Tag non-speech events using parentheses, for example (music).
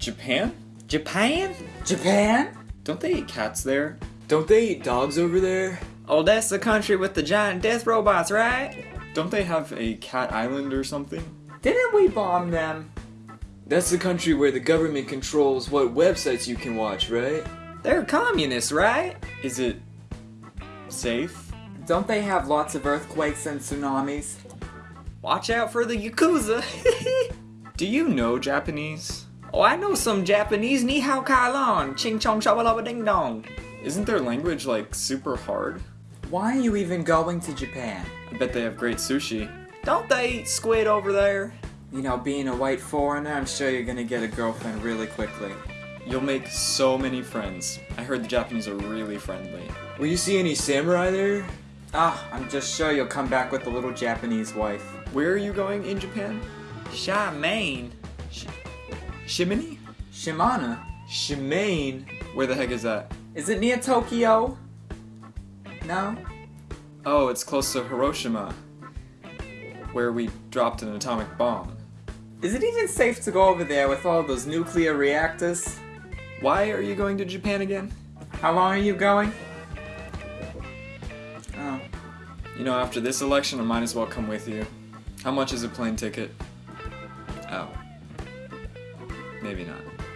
Japan? Japan? Japan? Don't they eat cats there? Don't they eat dogs over there? Oh, that's the country with the giant death robots, right? Don't they have a cat island or something? Didn't we bomb them? That's the country where the government controls what websites you can watch, right? They're communists, right? Is it safe? Don't they have lots of earthquakes and tsunamis? Watch out for the Yakuza. (laughs) Do you know Japanese? Oh, I know some Japanese. Ni hao kai lan. Ching chong shabalaba ding dong. Isn't their language like super hard? Why are you even going to Japan? I bet they have great sushi. Don't they eat squid over there? You know, being a white foreigner, I'm sure you're gonna get a girlfriend really quickly. You'll make so many friends. I heard the Japanese are really friendly. Will you see any samurai there? Ah, I'm just sure you'll come back with a little Japanese wife. Where are you going in Japan? Shimane. Shimini? Shimano? Shimane? Where the heck is that? Is it near Tokyo? No? Oh, it's close to Hiroshima, where we dropped an atomic bomb. Is it even safe to go over there with all those nuclear reactors? Why are you going to Japan again? How long are you going? Oh. You know, after this election, I might as well come with you. How much is a plane ticket? Oh. Maybe not.